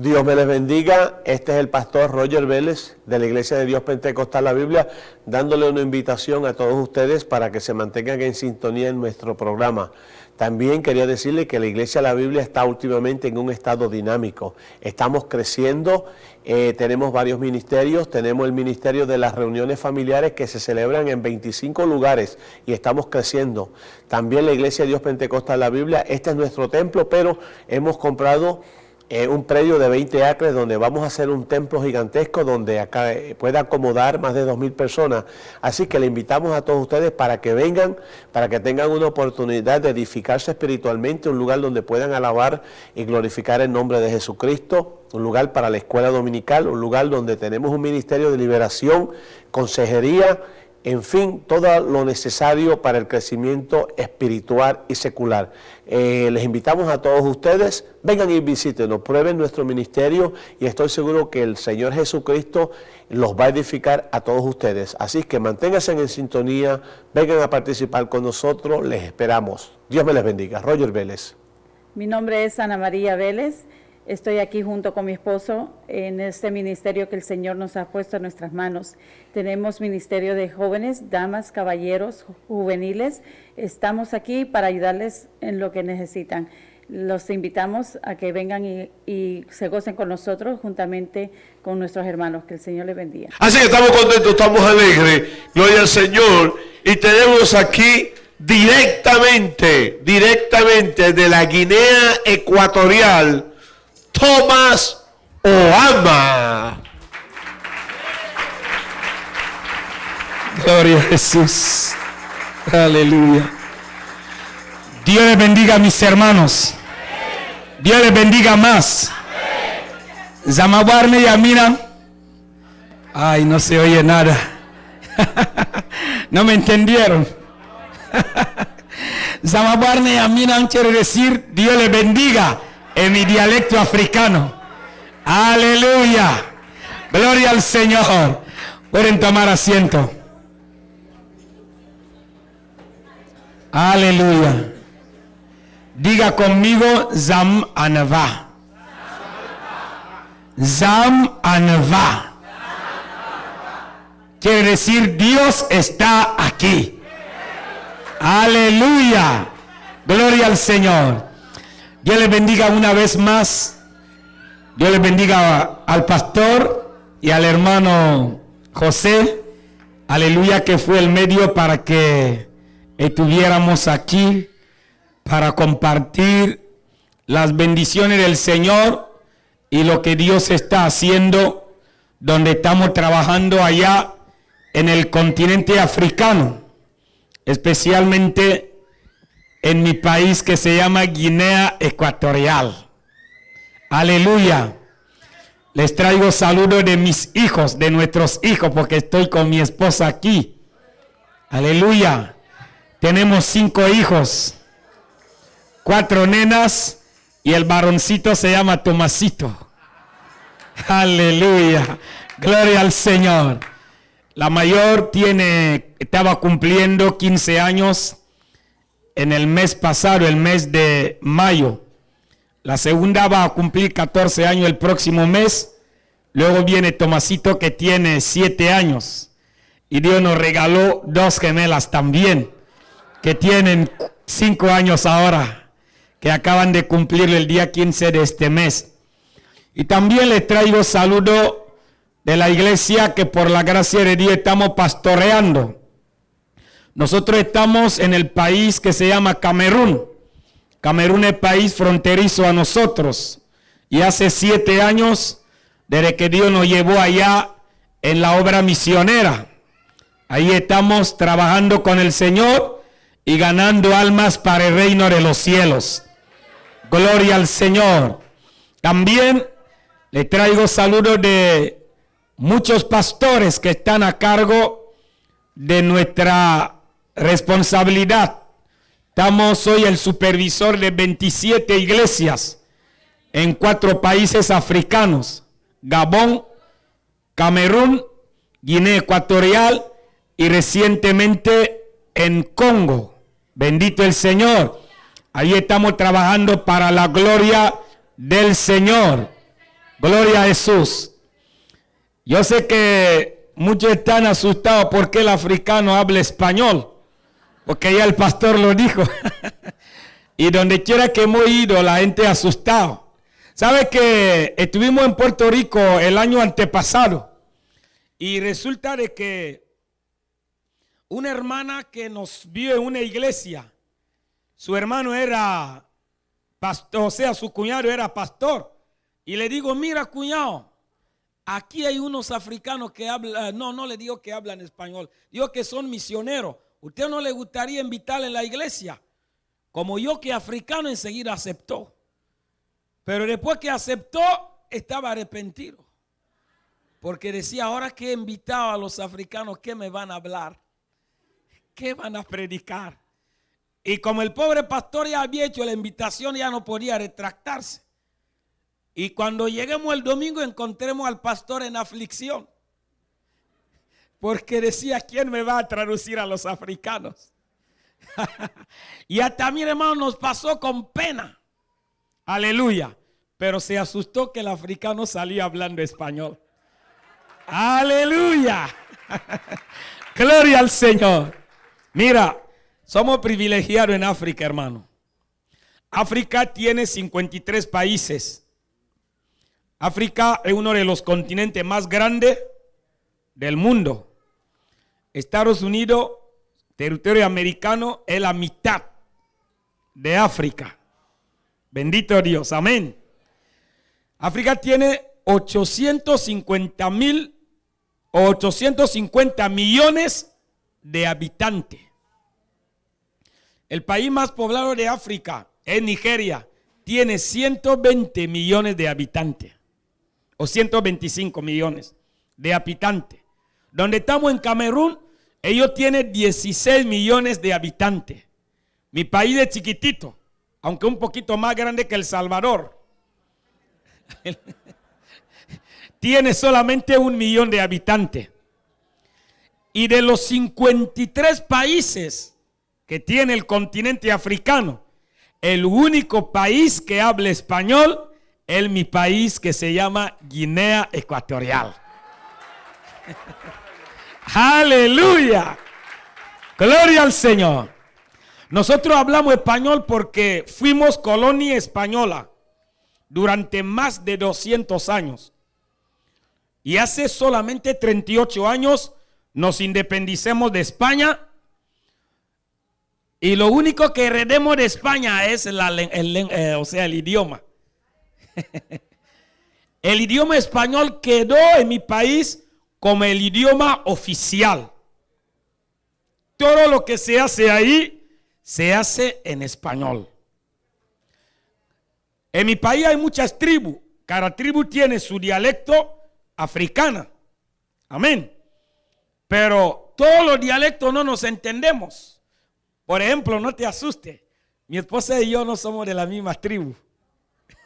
Dios me les bendiga. Este es el pastor Roger Vélez de la Iglesia de Dios Pentecostal La Biblia, dándole una invitación a todos ustedes para que se mantengan en sintonía en nuestro programa. También quería decirle que la Iglesia de la Biblia está últimamente en un estado dinámico. Estamos creciendo, eh, tenemos varios ministerios, tenemos el ministerio de las reuniones familiares que se celebran en 25 lugares y estamos creciendo. También la Iglesia de Dios Pentecostal La Biblia, este es nuestro templo, pero hemos comprado un predio de 20 acres donde vamos a hacer un templo gigantesco donde acá eh, pueda acomodar más de 2.000 personas. Así que le invitamos a todos ustedes para que vengan, para que tengan una oportunidad de edificarse espiritualmente, un lugar donde puedan alabar y glorificar el nombre de Jesucristo, un lugar para la escuela dominical, un lugar donde tenemos un ministerio de liberación, consejería, en fin, todo lo necesario para el crecimiento espiritual y secular. Eh, les invitamos a todos ustedes, vengan y visítenos, prueben nuestro ministerio y estoy seguro que el Señor Jesucristo los va a edificar a todos ustedes. Así que manténganse en sintonía, vengan a participar con nosotros, les esperamos. Dios me les bendiga. Roger Vélez. Mi nombre es Ana María Vélez. Estoy aquí junto con mi esposo en este ministerio que el Señor nos ha puesto en nuestras manos. Tenemos ministerio de jóvenes, damas, caballeros, juveniles. Estamos aquí para ayudarles en lo que necesitan. Los invitamos a que vengan y, se gocen con nosotros juntamente con nuestros hermanos. Que el Señor les bendiga. Así que estamos contentos, estamos alegres. Gloria al Señor. Y tenemos aquí directamente, directamente de la Guinea Ecuatorial Thomas Oama. Gloria a Jesús. Aleluya. Dios les bendiga a mis hermanos. Dios les bendiga más. Zamabarne y Amina. Ay, no se oye nada. no me entendieron. Zamabarne y Amina quiere decir Dios les bendiga en mi dialecto africano. Aleluya. Gloria al Señor. Pueden tomar asiento. Aleluya. Diga conmigo Zam Anava. Zam Anava. Quiere decir Dios está aquí. Aleluya. Gloria al Señor. Dios les bendiga una vez más. Dios les bendiga al pastor y al hermano José. Aleluya, que fue el medio para que estuviéramos aquí para compartir las bendiciones del Señor y lo que Dios está haciendo donde estamos trabajando allá en el continente africano, especialmente en mi país que se llama Guinea Ecuatorial. Aleluya. Les traigo saludos de mis hijos, de nuestros hijos, porque estoy con mi esposa aquí. Aleluya. Tenemos cinco hijos, cuatro nenas y el varoncito se llama Tomasito. Aleluya. Gloria al Señor. La mayor tiene, estaba cumpliendo 15 años en el mes pasado, el mes de mayo. La segunda va a cumplir 14 años el próximo mes. Luego viene Tomasito que tiene 7 años. Y Dios nos regaló dos gemelas también, que tienen 5 años ahora, que acaban de cumplir el día 15 de este mes. Y también les traigo saludo de la iglesia que por la gracia de Dios estamos pastoreando. Nosotros estamos en el país que se llama Camerún. Camerún es país fronterizo a nosotros. Y hace siete años, desde que Dios nos llevó allá en la obra misionera, ahí estamos trabajando con el Señor y ganando almas para el reino de los cielos. Gloria al Señor. También le traigo saludos de muchos pastores que están a cargo de nuestra responsabilidad. Estamos hoy el supervisor de 27 iglesias en cuatro países africanos, Gabón, Camerún, Guinea Ecuatorial y recientemente en Congo. Bendito el Señor. Ahí estamos trabajando para la gloria del Señor. Gloria a Jesús. Yo sé que muchos están asustados porque el africano habla español, porque ya el pastor lo dijo. y donde quiera que hemos ido, la gente asustado. ¿Sabe que estuvimos en Puerto Rico el año antepasado? Y resulta de que una hermana que nos vio en una iglesia, su hermano era pastor, o sea, su cuñado era pastor. Y le digo, mira cuñado, aquí hay unos africanos que hablan, no, no le digo que hablan español, digo que son misioneros. ¿Usted no le gustaría invitarle a la iglesia? Como yo que africano enseguida aceptó. Pero después que aceptó, estaba arrepentido. Porque decía, ahora que he invitado a los africanos, ¿qué me van a hablar? ¿Qué van a predicar? Y como el pobre pastor ya había hecho la invitación, ya no podía retractarse. Y cuando lleguemos el domingo encontremos al pastor en aflicción. Porque decía, ¿quién me va a traducir a los africanos? y hasta mi hermano nos pasó con pena. Aleluya. Pero se asustó que el africano salía hablando español. Aleluya. Gloria al Señor. Mira, somos privilegiados en África, hermano. África tiene 53 países. África es uno de los continentes más grandes del mundo. Estados Unidos, territorio americano, es la mitad de África. Bendito Dios, amén. África tiene 850 mil o 850 millones de habitantes. El país más poblado de África es Nigeria. Tiene 120 millones de habitantes. O 125 millones de habitantes. Donde estamos en Camerún, ellos tienen 16 millones de habitantes. Mi país es chiquitito, aunque un poquito más grande que El Salvador. tiene solamente un millón de habitantes. Y de los 53 países que tiene el continente africano, el único país que habla español es mi país que se llama Guinea Ecuatorial. Aleluya. Gloria al Señor. Nosotros hablamos español porque fuimos colonia española durante más de 200 años. Y hace solamente 38 años nos independicemos de España y lo único que heredemos de España es el, eh, o sea, el idioma. el idioma español quedó en mi país como el idioma oficial. Todo lo que se hace ahí se hace en español. En mi país hay muchas tribus. Cada tribu tiene su dialecto africana. Amén. Pero todos los dialectos no nos entendemos. Por ejemplo, no te asuste. Mi esposa y yo no somos de la misma tribu.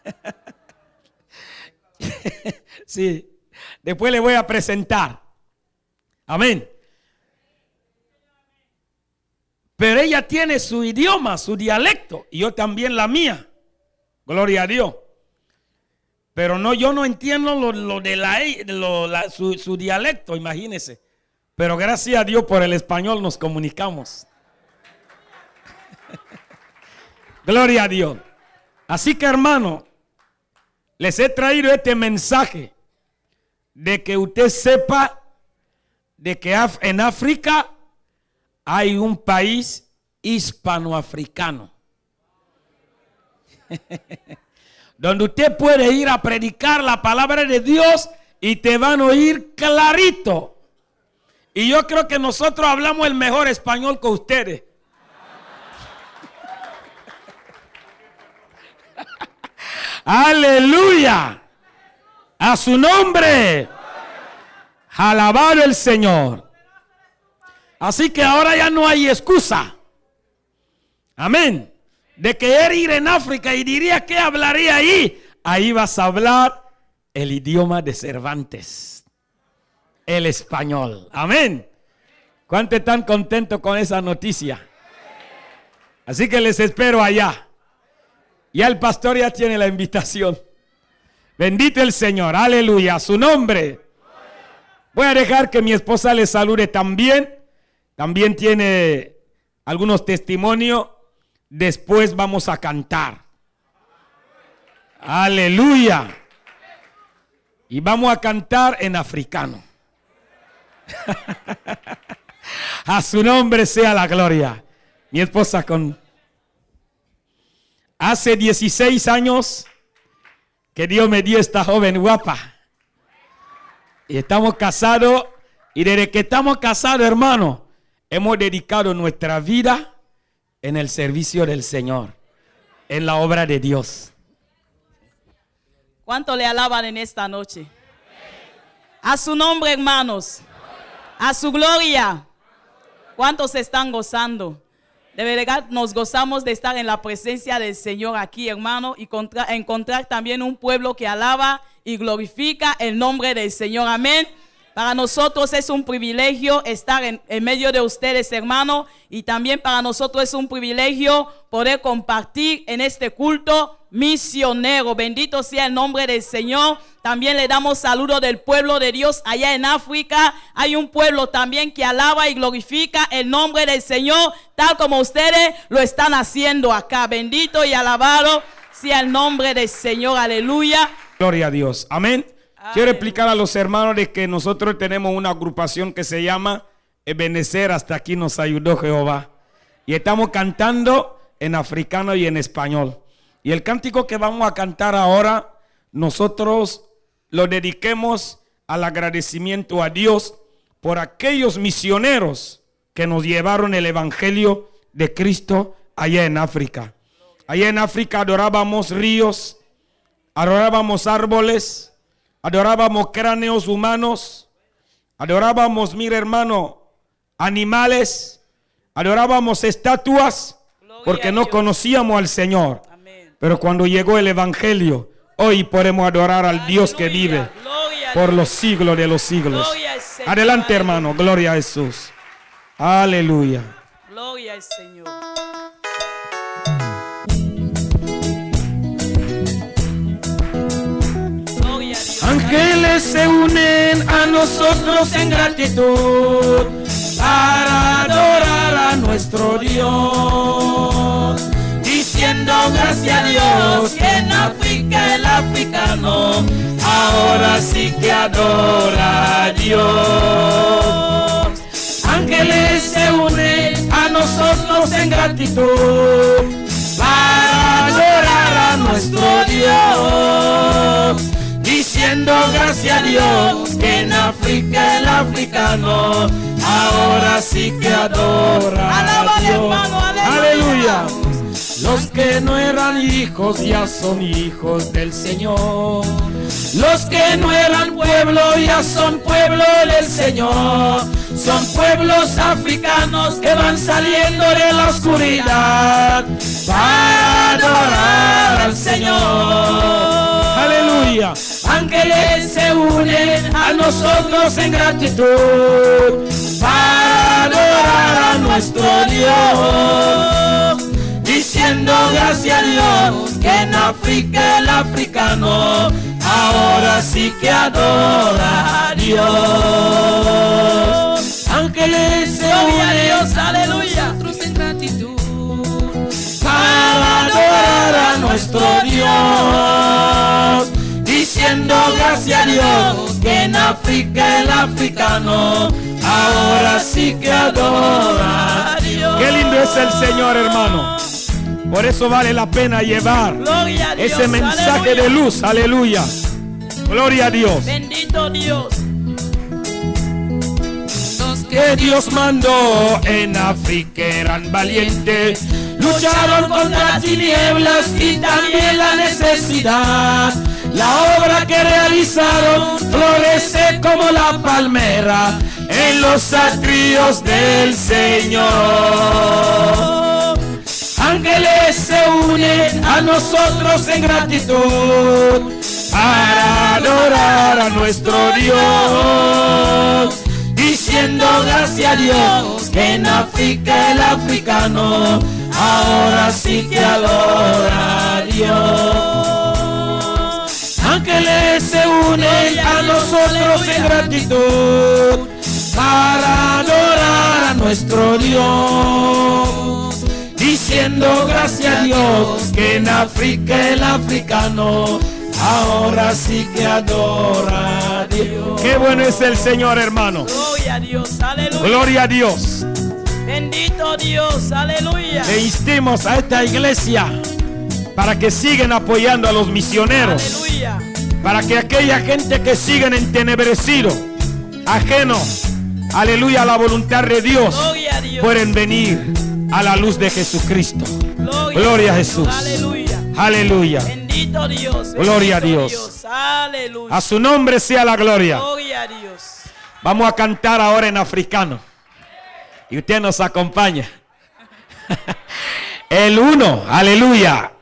sí. Después le voy a presentar. Amén. Pero ella tiene su idioma, su dialecto, y yo también la mía. Gloria a Dios. Pero no, yo no entiendo lo, de la, su, su dialecto, imagínese. Pero gracias a Dios por el español nos comunicamos. Gloria a Dios. Así que hermano, les he traído este mensaje de que usted sepa de que en África hay un país hispanoafricano. Donde usted puede ir a predicar la palabra de Dios y te van a oír clarito. Y yo creo que nosotros hablamos el mejor español que ustedes. Aleluya. A su nombre. Alabado el Señor. Así que ahora ya no hay excusa. Amén. De querer ir en África y diría que hablaría ahí. Ahí vas a hablar el idioma de Cervantes. El español. Amén. ¿Cuántos están contentos con esa noticia? Así que les espero allá. Ya el pastor ya tiene la invitación. Bendito el Señor, aleluya, su nombre. Voy a dejar que mi esposa le salude también. También tiene algunos testimonios. Después vamos a cantar. Aleluya. Y vamos a cantar en africano. a su nombre sea la gloria. Mi esposa con... Hace 16 años que Dios me dio esta joven guapa. Y estamos casados. Y desde que estamos casados, hermano, hemos dedicado nuestra vida en el servicio del Señor, en la obra de Dios. ¿Cuánto le alaban en esta noche? A su nombre, hermanos. A su gloria. ¿Cuántos están gozando? De verdad nos gozamos de estar en la presencia del Señor aquí, hermano, y encontrar también un pueblo que alaba y glorifica el nombre del Señor. Amén. Para nosotros es un privilegio estar en, medio de ustedes, hermano, y también para nosotros es un privilegio poder compartir en este culto misionero. Bendito sea el nombre del Señor. También le damos saludo del pueblo de Dios allá en África. Hay un pueblo también que alaba y glorifica el nombre del Señor, tal como ustedes lo están haciendo acá. Bendito y alabado sea el nombre del Señor. Aleluya. Gloria a Dios. Amén. Quiero explicar a los hermanos de que nosotros tenemos una agrupación que se llama Ebenecer. Hasta aquí nos ayudó Jehová. Y estamos cantando en africano y en español. Y el cántico que vamos a cantar ahora, nosotros lo dediquemos al agradecimiento a Dios por aquellos misioneros que nos llevaron el Evangelio de Cristo allá en África. Allá en África adorábamos ríos, adorábamos árboles, adorábamos cráneos humanos, adorábamos, mire hermano, animales, adorábamos estatuas, porque no conocíamos al Señor. Pero cuando llegó el Evangelio, hoy podemos adorar al Dios que vive por los siglos de los siglos. Adelante hermano, gloria a Jesús. Aleluya. Gloria al Señor. Ángeles se unen a nosotros en gratitud para adorar a nuestro Dios diciendo gracias a Dios que en África el africano ahora sí que adora a Dios. Ángeles se unen a nosotros en gratitud para adorar a nuestro Dios. Diciendo gracias a Dios que en África el africano ahora sí que adora a Dios. aleluya. Los que no eran hijos ya son hijos del Señor. Los que no eran pueblo ya son pueblo del Señor. Son pueblos africanos que van saliendo de la oscuridad para adorar al Señor. Aleluya. Ángeles se unen a nosotros en gratitud para adorar a nuestro Dios diciendo gracias a Dios que en África el africano ahora sí que adora a Dios. Gracias a Dios que en África el africano ahora sí que adora a Dios. Qué lindo es el Señor, hermano. Por eso vale la pena llevar ese mensaje de luz. Aleluya. Gloria a Dios. Bendito Dios. Los que Dios mandó en África eran valientes. Lucharon contra las tinieblas y también la necesidad. La obra que realizaron florece como la palmera en los atrios del Señor ángeles se unen a nosotros en gratitud para adorar a nuestro Dios, diciendo gracias a Dios que en África el africano ahora sí que adora a Dios. Ángeles se unen a nosotros en gratitud para adorar a nuestro Dios. Diciendo gracias a Dios que en África el africano ahora sí que adora a Dios. Qué bueno es el Señor, hermano. Gloria a Dios, aleluya. Gloria a Dios. Bendito Dios, aleluya. Le instemos a esta iglesia para que sigan apoyando a los misioneros. Aleluya. Para que aquella gente que siguen entenebrecido, ajeno, aleluya, a la voluntad de Dios, Gloria a Dios. pueden venir a la luz de Jesucristo. Gloria, Gloria a Jesús. Aleluya. Aleluya. Bendito Dios. Gloria a bendito Dios. Aleluya. A su nombre sea la gloria. Gloria a Dios. Vamos a cantar ahora en africano. Y usted nos acompaña. El uno, aleluya.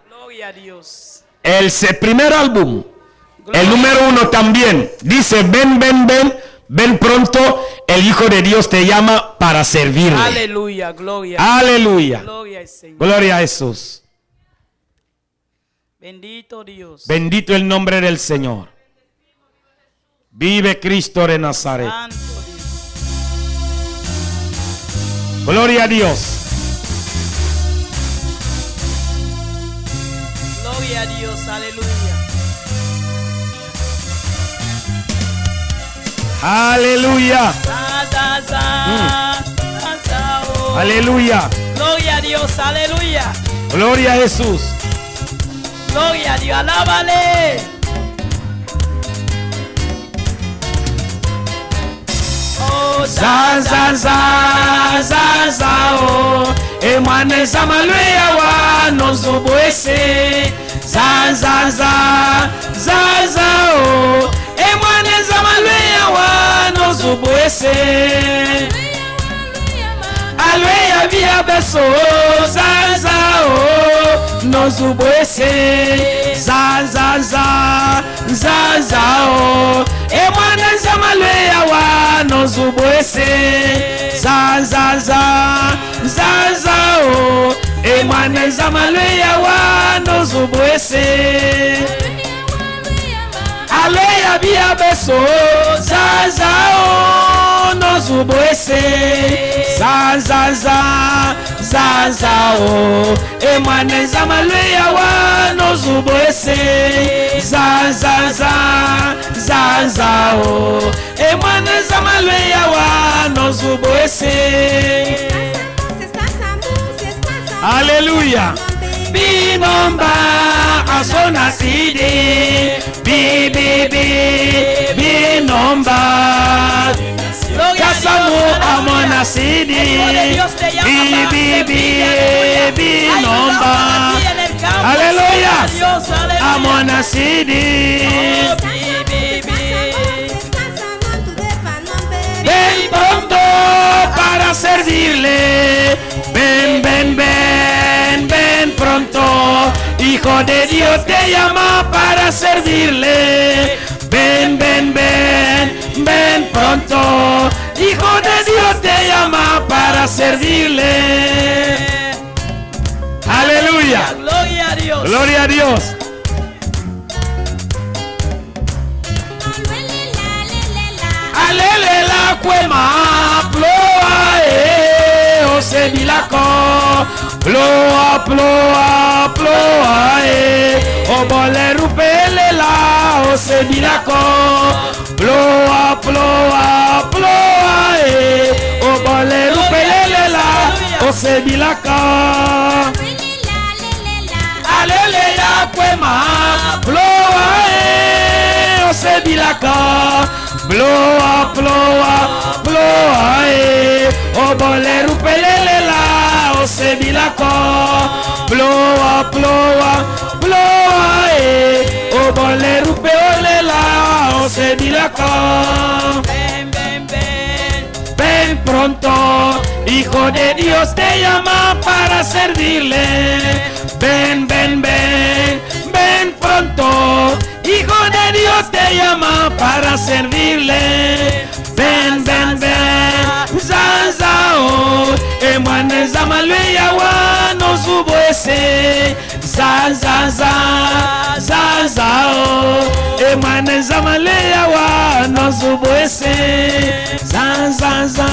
Gloria a Dios. El primer álbum, el número uno también, dice, ven, ven, ven, ven pronto, el Hijo de Dios te llama para servirle. Aleluya. Gloria. Aleluya. Gloria al Señor. Gloria a Jesús. Bendito Dios. Bendito el nombre del Señor. Vive Cristo de Nazaret. Santo Dios. Gloria a Dios. Gloria a Dios. Aleluya. Aleluya. Oh. Aleluya. Gloria a Dios. Aleluya. Gloria a Jesús. Gloria a Dios. Alábale. Oh, za za za za za o emwana ezamalweya wa nozobwese za za za za za o emwana ezamalweya wa nozobwese alweya bia beso za za o nozobwese za za za za za o emwana ezamalweya wa nozobwese za za za za za o emwana zama lweyawa nozubu ese aleya bia beso zazao nozubu ese zazaza o. emwana zama lweyawa nozubu ese zazaza o. emwana zama lweyawa nozubu ese aleluya. Binomba asona sidi. Bibibi binomba kasamu amona sidi. Bibibi binomba aleluya. Amona sidi. ven servirle. Ven ven ven ven pronto. Hijo de Dios te llama para servirle. Ven ven ven ven pronto. Hijo de Dios te llama para servirle. Aleluya. Gloria a Dios. gloria a Dios. Alele la cuema ploa e o se milako ploa ploa ploa e o bole rupele la o se milako ploa ploa ploa e o bole rupele la o se milaka alele ya kwema blowa e ose bilaka blowa blowa blowa bilaka blowa blowa blowa e obole rupeole la ose bilaka Ven, ven, ven. Ven pronto, Hijo de Dios te llama para servirle. Ven, ven, ven, ven pronto, Hijo de Dios te llama para servirle. Ven, ven, ven, zazao, emane zamalweya wa no subwese. Zazaza, zaza zao emane zamalea wa nosubwese zanzanza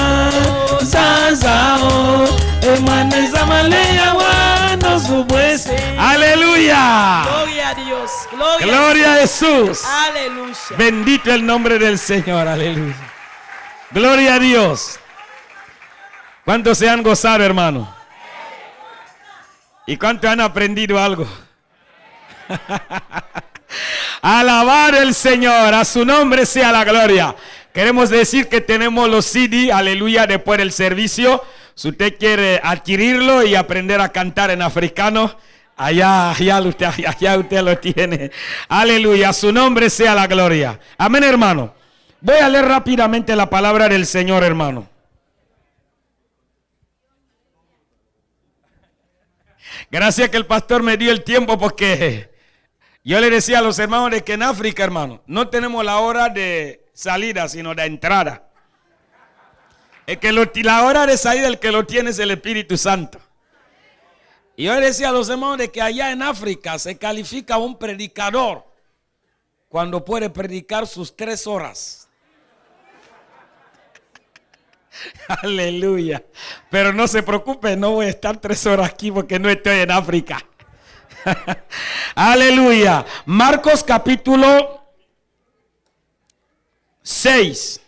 zanzao emane zamalea wa nosubwese aleluya Gloria a Dios. Gloria. gloria a Jesús Aleluya. bendito el nombre del Señor aleluya gloria a Dios ¿cuántos se han gozado hermano? ¿y cuántos han aprendido algo? Alabar el Señor, a su nombre sea la gloria. Queremos decir que tenemos los CD, aleluya, después del servicio. Si usted quiere adquirirlo y aprender a cantar en africano, allá, allá, usted, allá usted lo tiene. Aleluya, a su nombre sea la gloria. Amén, hermano. Voy a leer rápidamente la palabra del Señor, hermano. Gracias que el pastor me dio el tiempo porque yo le decía a los hermanos que en África, hermano, no tenemos la hora de salida, sino de entrada. El que lo- la hora de salida, el que lo tiene es el Espíritu Santo. Y yo le decía a los hermanos que allá en África se califica un predicador cuando puede predicar sus tres horas. Aleluya. Pero no se preocupe, no voy a estar tres horas aquí porque no estoy en África. Aleluya. Marcos capítulo 6.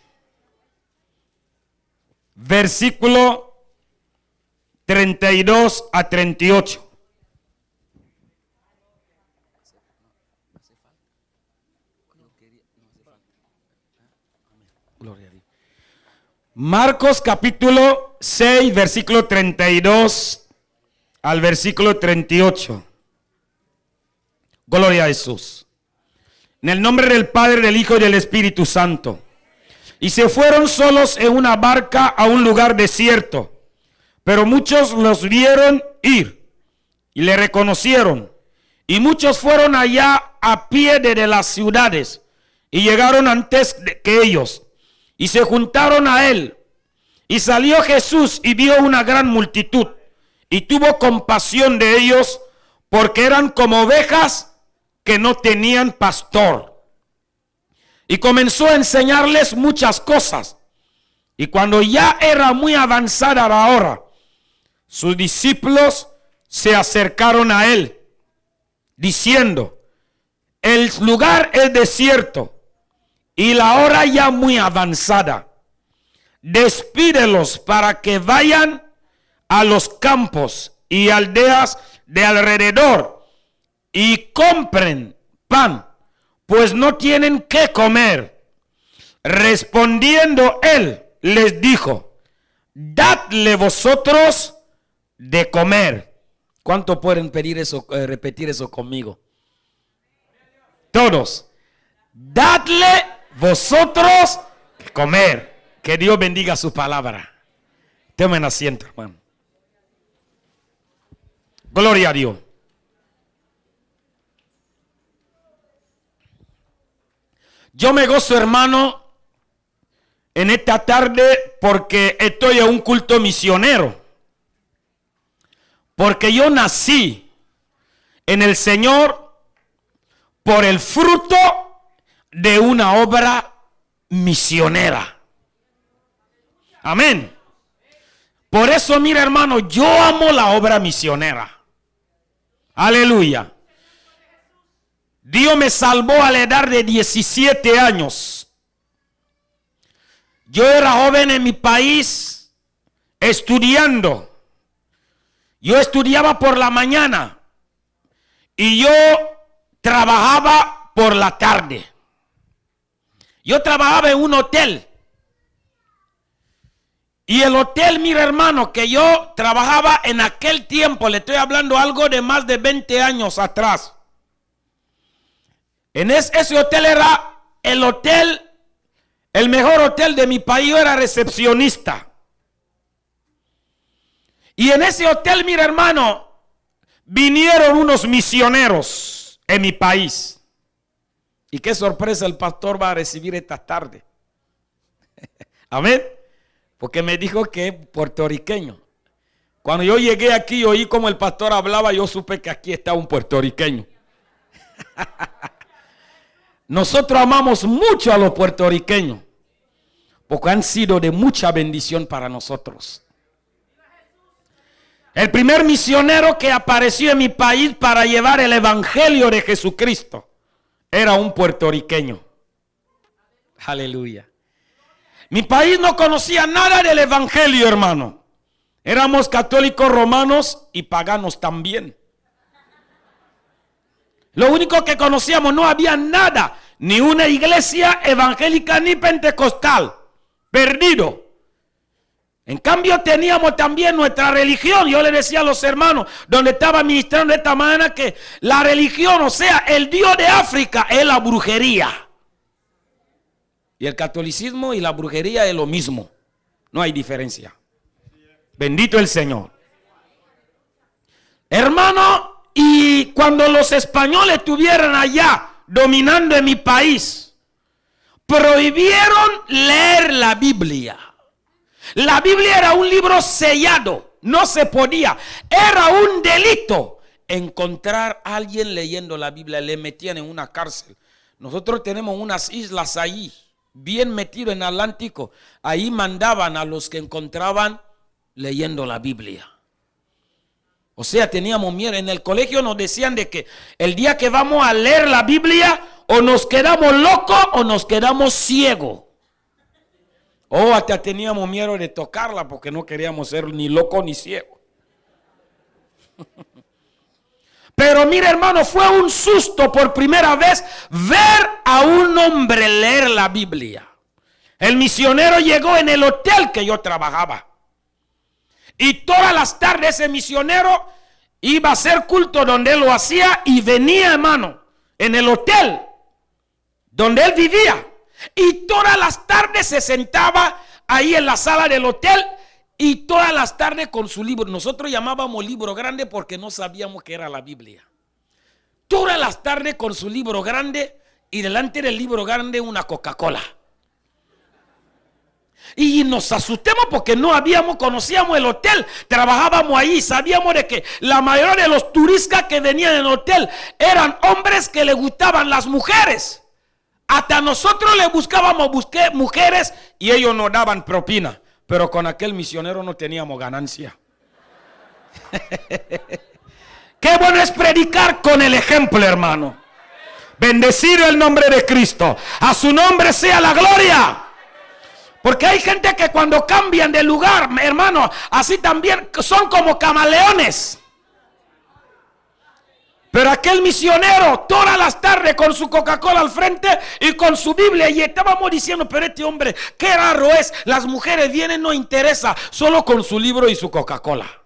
Versículo 32 a 38. Marcos capítulo 6, versículo 32 al versículo 38. Gloria a Jesús. En el nombre del Padre, del Hijo y del Espíritu Santo. Y se fueron solos en una barca a un lugar desierto. Pero muchos los vieron ir y le reconocieron. Y muchos fueron allá a pie de las ciudades y llegaron antes que ellos y se juntaron a él. Y salió Jesús y vio una gran multitud y tuvo compasión de ellos porque eran como ovejas que no tenían pastor. Y comenzó a enseñarles muchas cosas. Y cuando ya era muy avanzada la hora, sus discípulos se acercaron a él, diciendo, el lugar es desierto y la hora ya muy avanzada. Despídelos para que vayan a los campos y aldeas de alrededor y compren pan, pues no tienen qué comer. Respondiendo él, les dijo, dadle vosotros de comer. ¿Cuánto pueden pedir eso, eh, repetir eso conmigo? Todos. Dadle vosotros comer. Que Dios bendiga su palabra. Tomen asiento, hermano. Gloria a Dios. Yo me gozo, hermano, en esta tarde porque estoy en un culto misionero. Porque yo nací en el Señor por el fruto de una obra misionera. Amén. Por eso, mira hermano, yo amo la obra misionera. Aleluya. Dios me salvó a la edad de 17 años. Yo era joven en mi país estudiando. Yo estudiaba por la mañana y yo trabajaba por la tarde. Yo trabajaba en un hotel. Y el hotel, mira hermano, que yo trabajaba en aquel tiempo, le estoy hablando algo de más de 20 años atrás. En es- ese hotel era el hotel, el mejor hotel de mi país, era recepcionista. Y en ese hotel, mira hermano, vinieron unos misioneros en mi país. Y qué sorpresa el pastor va a recibir esta tarde. Amén. Porque me dijo que es puertorriqueño. Cuando yo llegué aquí oí como el pastor hablaba, yo supe que aquí está un puertorriqueño. Nosotros amamos mucho a los puertorriqueños porque han sido de mucha bendición para nosotros. El primer misionero que apareció en mi país para llevar el evangelio de Jesucristo era un puertorriqueño. Aleluya. Mi país no conocía nada del evangelio, hermano. Éramos católicos romanos y paganos también. Lo único que conocíamos, no había nada, ni una iglesia evangélica ni pentecostal. Perdido. En cambio teníamos también nuestra religión. Yo le decía a los hermanos, donde estaba ministrando de esta manera, que la religión, o sea, el Dios de África es la brujería. Y el catolicismo y la brujería es lo mismo. No hay diferencia. Bendito el Señor. Hermano, y cuando los españoles estuvieran allá dominando en mi país, prohibieron leer la Biblia. La Biblia era un libro sellado, no se podía. Era un delito encontrar a alguien leyendo la Biblia. Le metían en una cárcel. Nosotros tenemos unas islas ahí, bien metido en Atlántico. Ahí mandaban a los que encontraban leyendo la Biblia. O sea, teníamos miedo. En el colegio nos decían de que el día que vamos a leer la Biblia, o nos quedamos locos o nos quedamos ciegos. O hasta teníamos miedo de tocarla porque no queríamos ser ni locos ni ciegos. Pero mire hermano, fue un susto por primera vez ver a un hombre leer la Biblia. El misionero llegó en el hotel que yo trabajaba. Y todas las tardes ese misionero iba a hacer culto donde él lo hacía y venía, hermano, en el hotel donde él vivía. Y todas las tardes se sentaba ahí en la sala del hotel y todas las tardes con su libro. Nosotros llamábamos libro grande porque no sabíamos que era la Biblia. Todas las tardes con su libro grande y delante del libro grande una Coca-Cola. Y nos asustamos porque no habíamos, conocíamos el hotel, trabajábamos ahí, sabíamos de que la mayoría de los turistas que venían en el hotel eran hombres que le gustaban las mujeres. Hasta nosotros le buscábamos mujeres y ellos nos daban propina. Pero con aquel misionero no teníamos ganancia. Qué bueno es predicar con el ejemplo, hermano. Bendecido el nombre de Cristo. A su nombre sea la gloria. Porque hay gente que cuando cambian de lugar, hermano, así también son como camaleones. Pero aquel misionero, todas las tardes con su Coca-Cola al frente y con su Biblia, y estábamos diciendo, pero este hombre, qué raro es, las mujeres vienen, no interesa, solo con su libro y su Coca-Cola.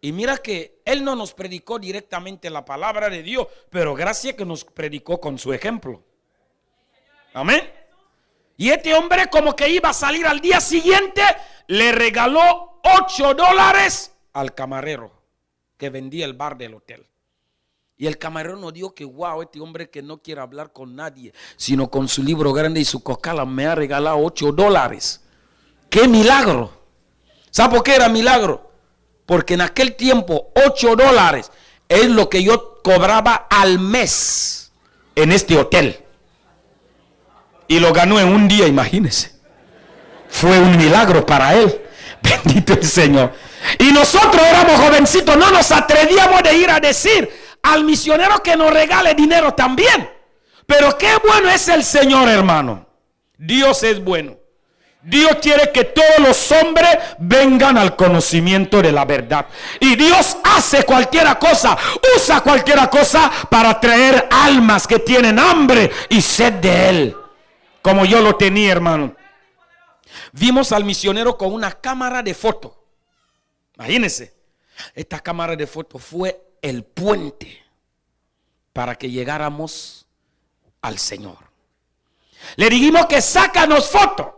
Y mira que él no nos predicó directamente la palabra de Dios, pero gracias que nos predicó con su ejemplo. Amén. Y este hombre como que iba a salir al día siguiente, le regaló 8 dólares al camarero vendía el bar del hotel. Y el camarero nos dijo que, wow, este hombre que no quiere hablar con nadie, sino con su libro grande y su cocala, me ha regalado 8 dólares. ¡Qué milagro! ¿Sabe por qué era milagro? Porque en aquel tiempo 8 dólares es lo que yo cobraba al mes en este hotel. Y lo ganó en un día, imagínense. Fue un milagro para él. Bendito el Señor. Y nosotros éramos jovencitos, no nos atrevíamos de ir a decir al misionero que nos regale dinero también. Pero qué bueno es el Señor, hermano. Dios es bueno. Dios quiere que todos los hombres vengan al conocimiento de la verdad. Y Dios hace cualquier cosa, usa cualquier cosa para traer almas que tienen hambre y sed de Él. Como yo lo tenía, hermano. Vimos al misionero con una cámara de foto. Imagínense, esta cámara de foto fue el puente para que llegáramos al Señor. Le dijimos que sácanos foto.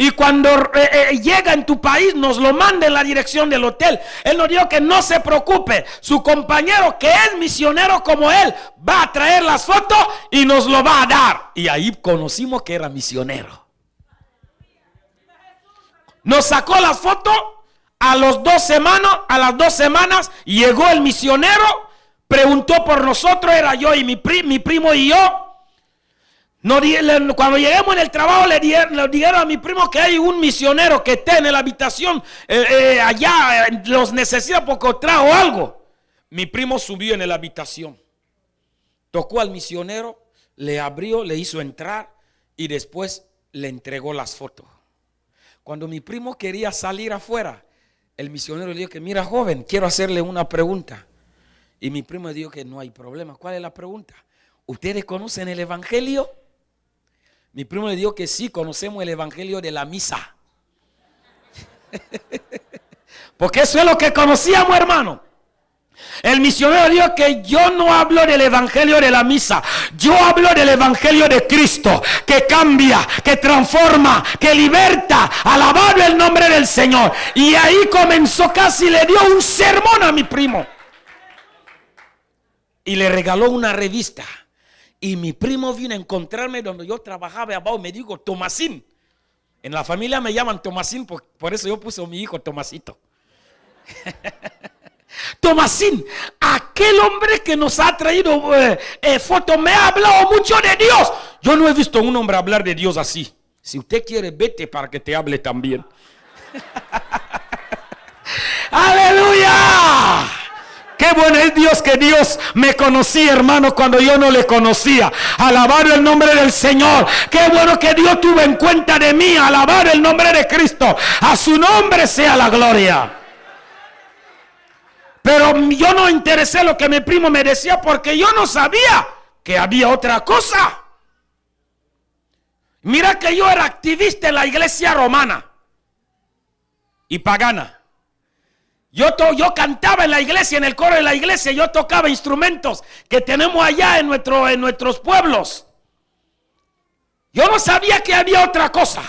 Y cuando eh, eh, llega en tu país, nos lo manda en la dirección del hotel. Él nos dijo que no se preocupe. Su compañero, que es misionero como él, va a traer las fotos y nos lo va a dar. Y ahí conocimos que era misionero. Nos sacó las fotos a los dos semanas, a las dos semanas llegó el misionero preguntó por nosotros, era yo y mi, mi primo y yo. Cuando lleguemos en el trabajo le dijeron, a mi primo que hay un misionero que está en la habitación eh, eh, allá, los necesita porque trajo algo. Mi primo subió en la habitación, tocó al misionero, le abrió, le hizo entrar y después le entregó las fotos. Cuando mi primo quería salir afuera, el misionero le dijo que, mira joven, quiero hacerle una pregunta. Y mi primo dijo que no hay problema. ¿Cuál es la pregunta? ¿Ustedes conocen el Evangelio? Mi primo le dijo que sí, conocemos el Evangelio de la misa. Porque eso es lo que conocíamos, hermano. El misionero dijo que yo no hablo del evangelio de la misa, yo hablo del evangelio de Cristo, que cambia, que transforma, que liberta. Alabado el nombre del Señor. Y ahí comenzó casi, le dio un sermón a mi primo. Y le regaló una revista. Y mi primo vino a encontrarme donde yo trabajaba abajo. Me dijo, Tomasín. En la familia me llaman Tomasín, por, por eso yo puse a mi hijo Tomasito. Tomasín, aquel hombre que nos ha traído eh, eh, foto me ha hablado mucho de Dios. Yo no he visto a un hombre hablar de Dios así. Si usted quiere, vete para que te hable también. Aleluya. Qué bueno es Dios que Dios me conocía, hermano, cuando yo no le conocía. Alabar el nombre del Señor. Qué bueno que Dios tuvo en cuenta de mí. Alabar el nombre de Cristo. A su nombre sea la gloria. Pero yo no interesé lo que mi primo me decía porque yo no sabía que había otra cosa. Mira que yo era activista en la iglesia romana y pagana. Yo, yo cantaba en la iglesia, en el coro de la iglesia, yo tocaba instrumentos que tenemos allá en, nuestro, en nuestros pueblos. Yo no sabía que había otra cosa.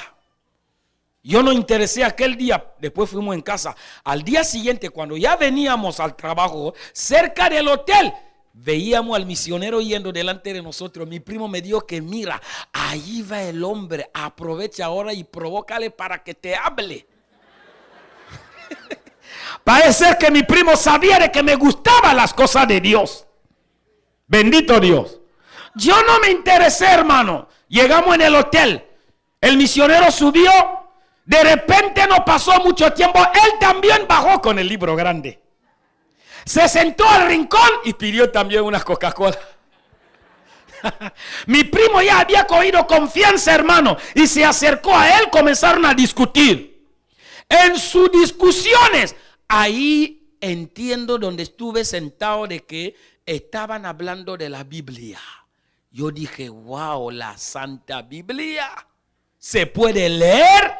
Yo no interesé aquel día, después fuimos en casa. Al día siguiente, cuando ya veníamos al trabajo, cerca del hotel, veíamos al misionero yendo delante de nosotros. Mi primo me dijo que mira, ahí va el hombre, aprovecha ahora y provócale para que te hable. Parece que mi primo sabía de que me gustaban las cosas de Dios. Bendito Dios. Yo no me interesé, hermano. Llegamos en el hotel. El misionero subió de repente no pasó mucho tiempo, él también bajó con el libro grande. Se sentó al rincón y pidió también unas Coca-Cola. Mi primo ya había cogido confianza, hermano, y se acercó a él, comenzaron a discutir. En sus discusiones, ahí entiendo donde estuve sentado de que estaban hablando de la Biblia. Yo dije, wow, la Santa Biblia se puede leer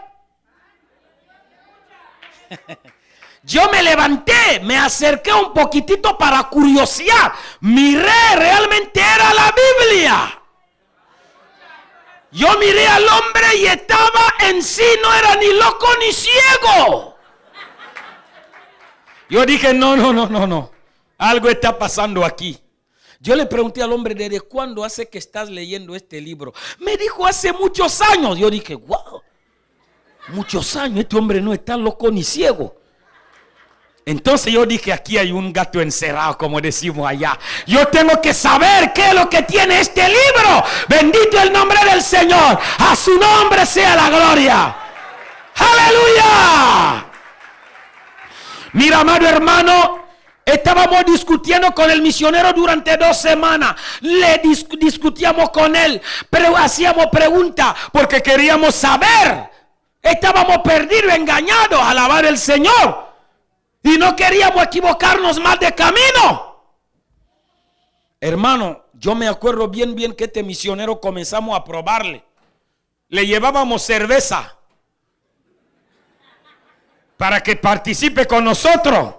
Yo me levanté, me acerqué un poquitito para curiosidad. Miré, realmente era la Biblia. Yo miré al hombre y estaba en sí, no era ni loco ni ciego. Yo dije, no, no, no, no, no. Algo está pasando aquí. Yo le pregunté al hombre, ¿desde cuándo hace que estás leyendo este libro? Me dijo, hace muchos años. Yo dije, wow, muchos años, este hombre no está loco ni ciego. Entonces yo dije, aquí hay un gato encerrado, como decimos allá. Yo tengo que saber qué es lo que tiene este libro. Bendito el nombre del Señor. A su nombre sea la gloria. Aleluya. Mira, amado hermano, estábamos discutiendo con el misionero durante dos semanas. Le discutíamos con él, pero hacíamos preguntas porque queríamos saber Estábamos perdidos, engañados, alabar el Señor. Y no queríamos equivocarnos más de camino. Hermano, yo me acuerdo bien, bien que este misionero comenzamos a probarle. Le llevábamos cerveza para que participe con nosotros.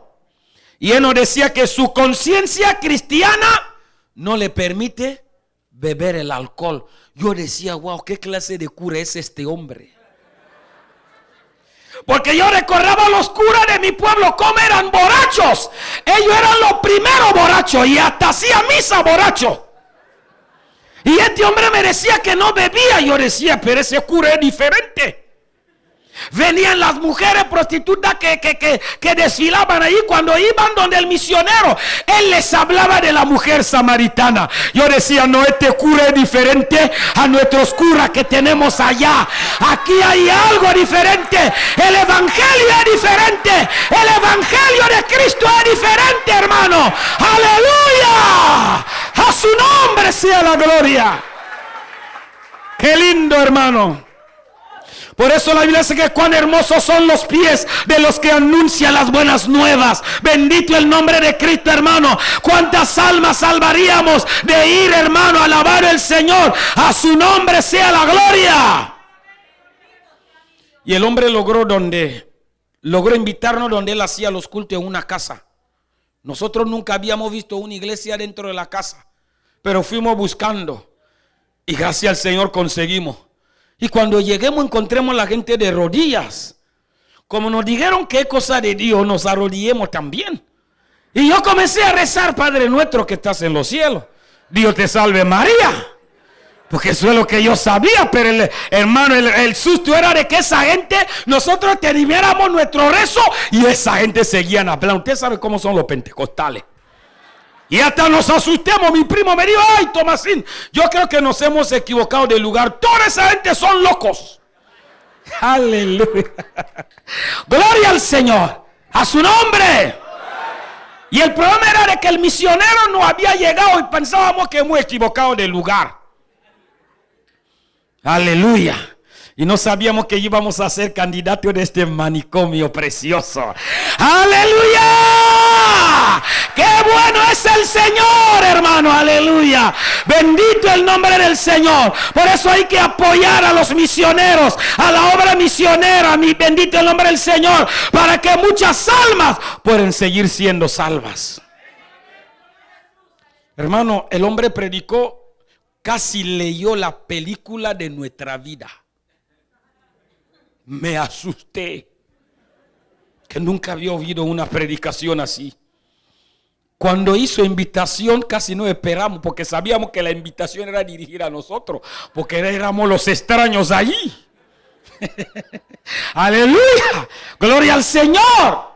Y él nos decía que su conciencia cristiana no le permite beber el alcohol. Yo decía, wow, ¿qué clase de cura es este hombre? Porque yo recordaba a los curas de mi pueblo cómo eran borrachos. Ellos eran los primeros borrachos y hasta hacía misa borracho. Y este hombre me decía que no bebía. Yo decía, pero ese cura es diferente. Venían las mujeres prostitutas que, que, que, que, desfilaban ahí. Cuando iban donde el misionero, él les hablaba de la mujer samaritana. Yo decía, no, este cura es diferente a nuestros curas que tenemos allá. Aquí hay algo diferente. El evangelio es diferente. El evangelio de Cristo es diferente, hermano. Aleluya. A su nombre sea la gloria. Qué lindo, hermano. Por eso la Biblia dice que cuán hermosos son los pies de los que anuncian las buenas nuevas. Bendito el nombre de Cristo, hermano. Cuántas almas salvaríamos de ir, hermano, a alabar al Señor. A su nombre sea la gloria. Y el hombre logró donde, logró invitarnos donde él hacía los cultos en una casa. Nosotros nunca habíamos visto una iglesia dentro de la casa, pero fuimos buscando. Y gracias al Señor conseguimos. Y cuando lleguemos encontremos la gente de rodillas. Como nos dijeron que es cosa de Dios, nos arrodillemos también. Y yo comencé a rezar, Padre nuestro que estás en los cielos. Dios te salve María. Porque eso es lo que yo sabía, pero el, hermano, el, susto era de que esa gente, nosotros termináramos nuestro rezo y esa gente seguía hablando. Usted sabe cómo son los pentecostales. Y hasta nos asustemos. Mi primo me dijo, ay, Tomasín, yo creo que nos hemos equivocado de lugar. Toda esa gente son locos. Aleluya. Gloria al Señor. A su nombre. Y el problema era de que el misionero no había llegado y pensábamos que hemos equivocado de lugar. Aleluya. Y no sabíamos que íbamos a ser candidatos de este manicomio precioso. Aleluya. Qué bueno es el Señor, hermano. Aleluya. Bendito el nombre del Señor. Por eso hay que apoyar a los misioneros, a la obra misionera. Mi bendito el nombre del Señor. Para que muchas almas puedan seguir siendo salvas. Hermano, el hombre predicó, casi leyó la película de nuestra vida me asusté. Que nunca había oído una predicación así. Cuando hizo invitación casi no esperamos porque sabíamos que la invitación era dirigida a nosotros, porque éramos los extraños allí. Aleluya, gloria al Señor.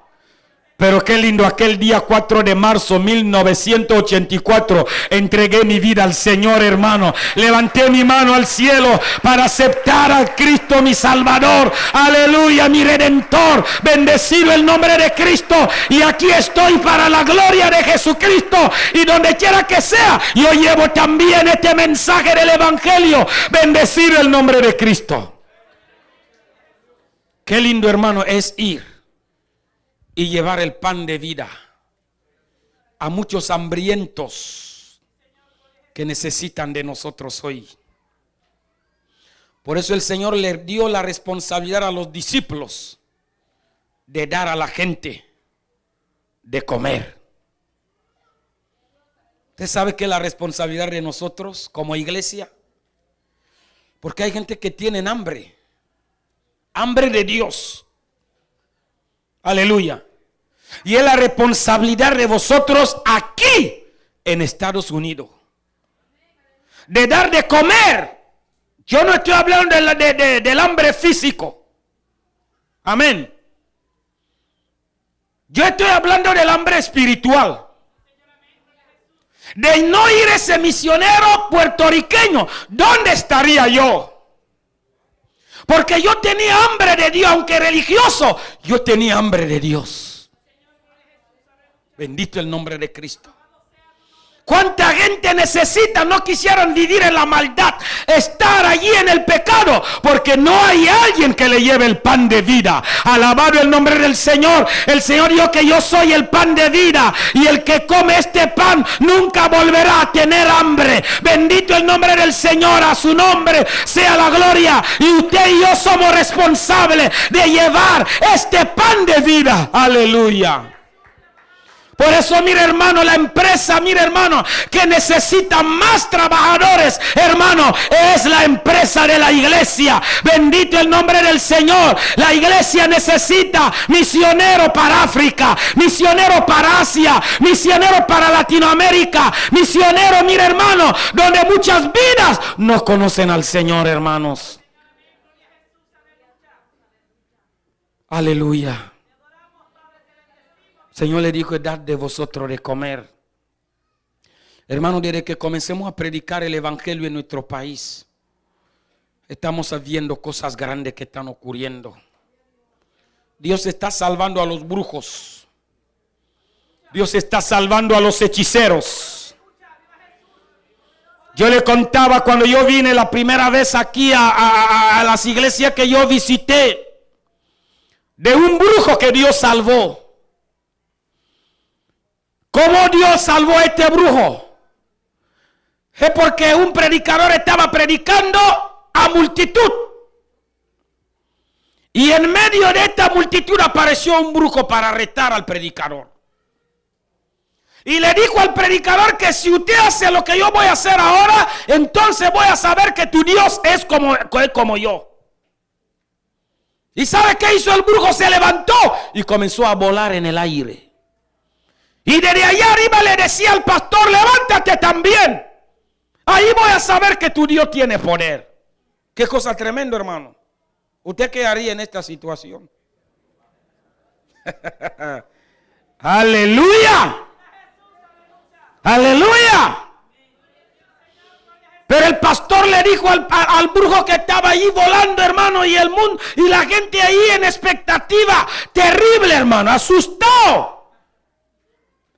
Pero qué lindo, aquel día 4 de marzo 1984 entregué mi vida al Señor hermano. Levanté mi mano al cielo para aceptar a Cristo mi Salvador. Aleluya, mi Redentor. Bendecido el nombre de Cristo. Y aquí estoy para la gloria de Jesucristo. Y donde quiera que sea, yo llevo también este mensaje del Evangelio. Bendecido el nombre de Cristo. Qué lindo hermano es ir y llevar el pan de vida a muchos hambrientos que necesitan de nosotros hoy. Por eso el Señor le dio la responsabilidad a los discípulos de dar a la gente de comer. ¿Usted sabe que la responsabilidad de nosotros como iglesia? Porque hay gente que tiene hambre, hambre de Dios. Aleluya. Y es la responsabilidad de vosotros aquí en Estados Unidos. De dar de comer. Yo no estoy hablando del hambre físico. Amén. Yo estoy hablando del hambre espiritual. De no ir ese misionero puertorriqueño. ¿Dónde estaría yo? Porque yo tenía hambre de Dios, aunque religioso, yo tenía hambre de Dios. Bendito el nombre de Cristo. ¿Cuánta gente necesita? No quisieran vivir en la maldad, estar allí en el pecado, porque no hay alguien que le lleve el pan de vida. Alabado el nombre del Señor. El Señor dijo que yo soy el pan de vida y el que come este pan nunca volverá a tener hambre. Bendito el nombre del Señor, a su nombre sea la gloria. Y usted y yo somos responsables de llevar este pan de vida. Aleluya. Por eso, mire hermano, la empresa, mire hermano, que necesita más trabajadores, hermano, es la empresa de la iglesia. Bendito el nombre del Señor. La iglesia necesita misionero para África, misionero para Asia, misionero para Latinoamérica, misionero, mire hermano, donde muchas vidas no conocen al Señor, hermanos. Aleluya. Señor le dijo, dad de vosotros de comer. Hermano, desde que comencemos a predicar el Evangelio en nuestro país, estamos viendo cosas grandes que están ocurriendo. Dios está salvando a los brujos. Dios está salvando a los hechiceros. Yo le contaba cuando yo vine la primera vez aquí a, las iglesias que yo visité, de un brujo que Dios salvó. ¿Cómo Dios salvó a este brujo? Es porque un predicador estaba predicando a multitud. Y en medio de esta multitud apareció un brujo para retar al predicador. Y le dijo al predicador que si usted hace lo que yo voy a hacer ahora, entonces voy a saber que tu Dios es como, como yo. ¿Y sabe qué hizo el brujo? Se levantó y comenzó a volar en el aire. Y desde allá arriba le decía al pastor, levántate también. Ahí voy a saber que tu Dios tiene poder. Qué cosa tremenda, hermano. ¿Usted qué haría en esta situación? Aleluya. Aleluya. Pero el pastor le dijo al, brujo que estaba ahí volando, hermano, y el mundo, y la gente ahí en expectativa terrible, hermano, asustado.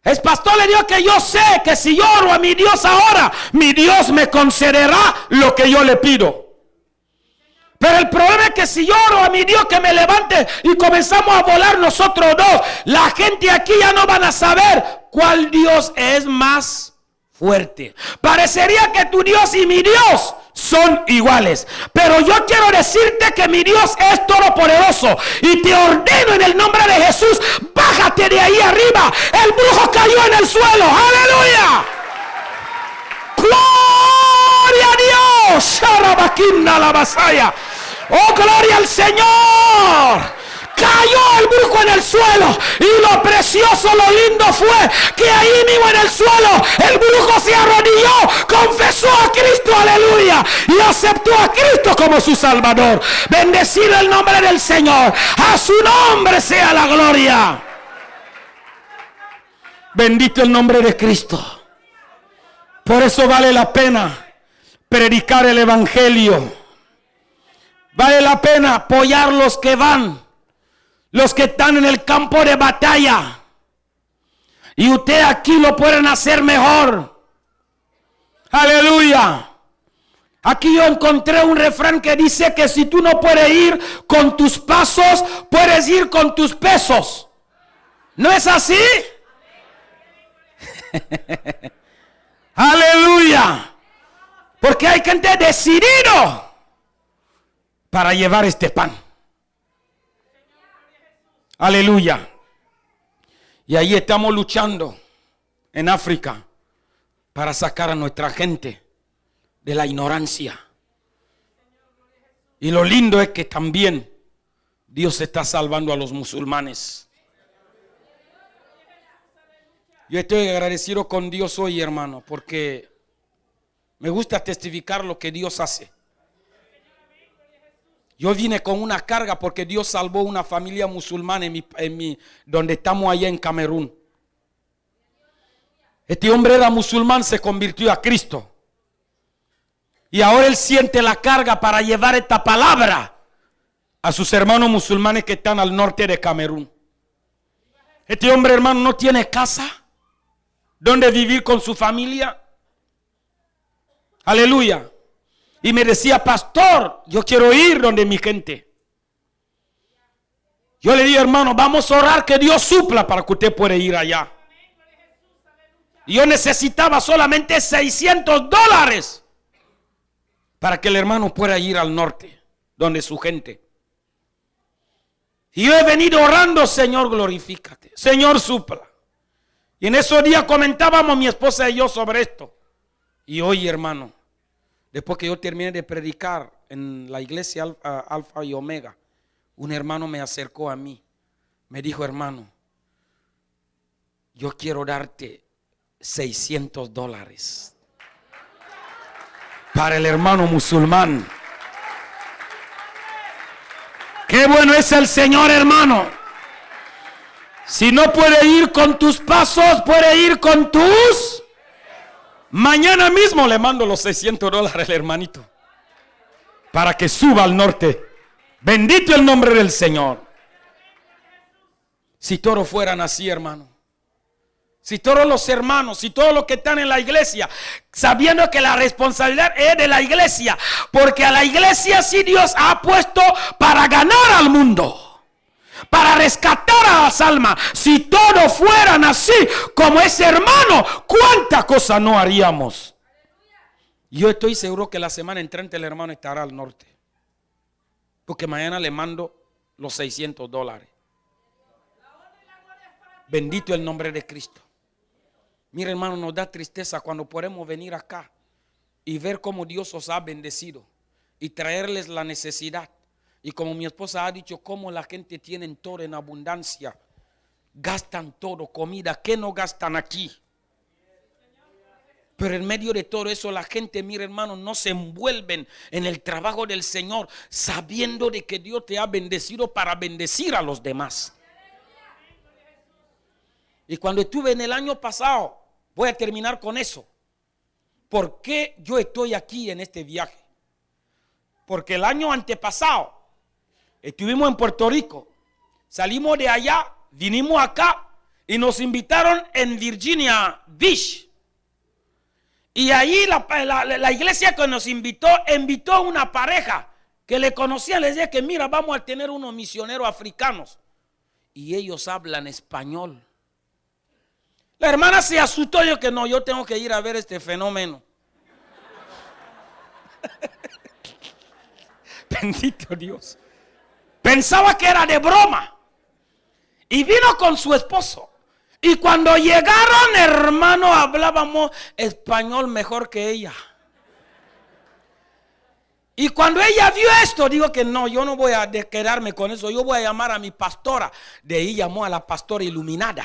El pastor le dijo que yo sé que si oro a mi Dios ahora, mi Dios me concederá lo que yo le pido. Pero el problema es que si yo oro a mi Dios que me levante y comenzamos a volar nosotros dos, la gente aquí ya no van a saber cuál Dios es más fuerte. Parecería que tu Dios y mi Dios son iguales. Pero yo quiero decirte que mi Dios es todopoderoso. Y te ordeno en el nombre de Jesús, bájate de ahí arriba. El brujo cayó en el suelo. Aleluya. Gloria a Dios. la. Oh, gloria al Señor. Cayó el brujo en el suelo. Y lo precioso, lo lindo fue que ahí mismo en el suelo el brujo se arrodilló, confesó a Cristo, aleluya. Y aceptó a Cristo como su Salvador. Bendecido el nombre del Señor. A su nombre sea la gloria. Bendito el nombre de Cristo. Por eso vale la pena predicar el Evangelio Vale la pena apoyar los que van, los que están en el campo de batalla. Y usted aquí lo pueden hacer mejor. Aleluya. Aquí yo encontré un refrán que dice que si tú no puedes ir con tus pasos, puedes ir con tus pesos. ¿No es así? Aleluya. Porque hay gente decidida para llevar este pan. Aleluya. Y ahí estamos luchando en África para sacar a nuestra gente de la ignorancia. Y lo lindo es que también Dios está salvando a los musulmanes. Yo estoy agradecido con Dios hoy, hermano, porque me gusta testificar lo que Dios hace. Yo vine con una carga porque Dios salvó una familia musulmana en mi, donde estamos allá en Camerún. Este hombre era musulmán, se convirtió a Cristo. Y ahora él siente la carga para llevar esta palabra a sus hermanos musulmanes que están al norte de Camerún. Este hombre, hermano, no tiene casa donde vivir con su familia. Aleluya. Y me decía, pastor, yo quiero ir donde mi gente. Yo le dije, hermano, vamos a orar que Dios supla para que usted pueda ir allá. Yo necesitaba solamente 600 dólares para que el hermano pueda ir al norte, donde su gente. Y yo he venido orando, Señor, glorifícate. Señor, supla. Y en esos días comentábamos mi esposa y yo sobre esto. Y hoy, hermano, Después que yo terminé de predicar en la iglesia Alfa, y Omega, un hermano me acercó a mí. Me dijo, hermano, yo quiero darte 600 dólares para el hermano musulmán Qué bueno es el Señor, hermano. Si no puede ir con tus pasos, puede ir con tus. Mañana mismo le mando los 600 dólares al hermanito. Para que suba al norte. Bendito el nombre del Señor. Si todos fueran así, hermano. Si todos los hermanos, si todos los que están en la iglesia, sabiendo que la responsabilidad es de la iglesia, porque a la iglesia sí Dios ha puesto para ganar al mundo, para rescatar a las almas. Si todos fueran así como ese hermano, ¿cuánta cosa no haríamos? Yo estoy seguro que la semana entrante el hermano estará al norte, porque mañana le mando los 600 dólares. Bendito el nombre de Cristo. Mira, hermano, nos da tristeza cuando podemos venir acá y ver cómo Dios os ha bendecido y traerles la necesidad. Y como mi esposa ha dicho, cómo la gente tiene todo en abundancia. Gastan todo, comida, ¿qué no gastan aquí? Pero en medio de todo eso la gente, mira hermano, no se envuelven en el trabajo del Señor sabiendo de que Dios te ha bendecido para bendecir a los demás. Y cuando estuve en el año pasado Voy a terminar con eso. ¿Por qué yo estoy aquí en este viaje? Porque el año antepasado estuvimos en Puerto Rico, salimos de allá, vinimos acá y nos invitaron en Virginia Beach. Y ahí la, iglesia que nos invitó, invitó a una pareja que le conocía, les decía que mira, vamos a tener unos misioneros africanos. Y ellos hablan español. La hermana se asustó yo que no, yo tengo que ir a ver este fenómeno. Bendito Dios. Pensaba que era de broma. Y vino con su esposo. Y cuando llegaron, hermano, hablábamos español mejor que ella. Y cuando ella vio esto, digo que no, yo no voy a quedarme con eso. Yo voy a llamar a mi pastora. De ahí llamó a la pastora iluminada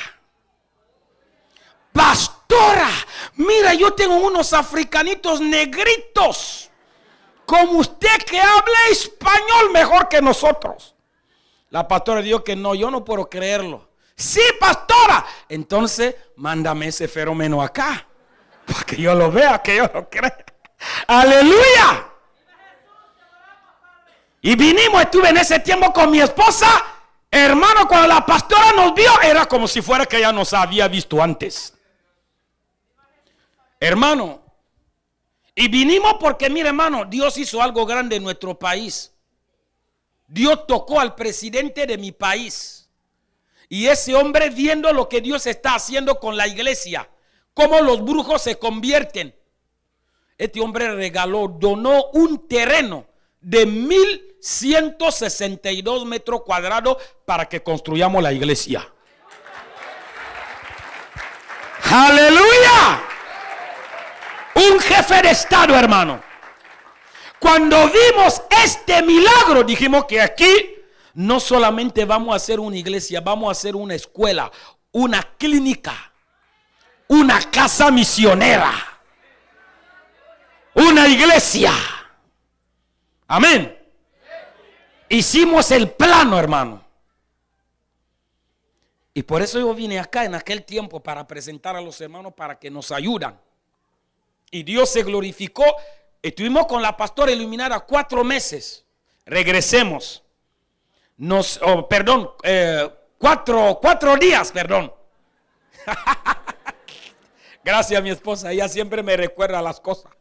pastora, mira, yo tengo unos africanitos negritos, como usted que habla español mejor que nosotros. La pastora dijo que no, yo no puedo creerlo. Sí, pastora. Entonces, mándame ese fenómeno acá, para que yo lo vea, que yo lo crea. Aleluya. Y vinimos, estuve en ese tiempo con mi esposa. Hermano, cuando la pastora nos vio, era como si fuera que ella nos había visto antes. Hermano, y vinimos porque, mire hermano, Dios hizo algo grande en nuestro país. Dios tocó al presidente de mi país. Y ese hombre viendo lo que Dios está haciendo con la iglesia, cómo los brujos se convierten. Este hombre regaló, donó un terreno de 1162 metros cuadrados para que construyamos la iglesia. Aleluya un jefe de Estado, hermano. Cuando vimos este milagro, dijimos que aquí no solamente vamos a hacer una iglesia, vamos a hacer una escuela, una clínica, una casa misionera, una iglesia. Amén. Hicimos el plano, hermano. Y por eso yo vine acá en aquel tiempo para presentar a los hermanos para que nos ayudan. Y Dios se glorificó. Estuvimos con la pastora iluminada cuatro meses. Regresemos. Nos, perdón, eh, cuatro, cuatro días, perdón. Gracias mi esposa, ella siempre me recuerda las cosas.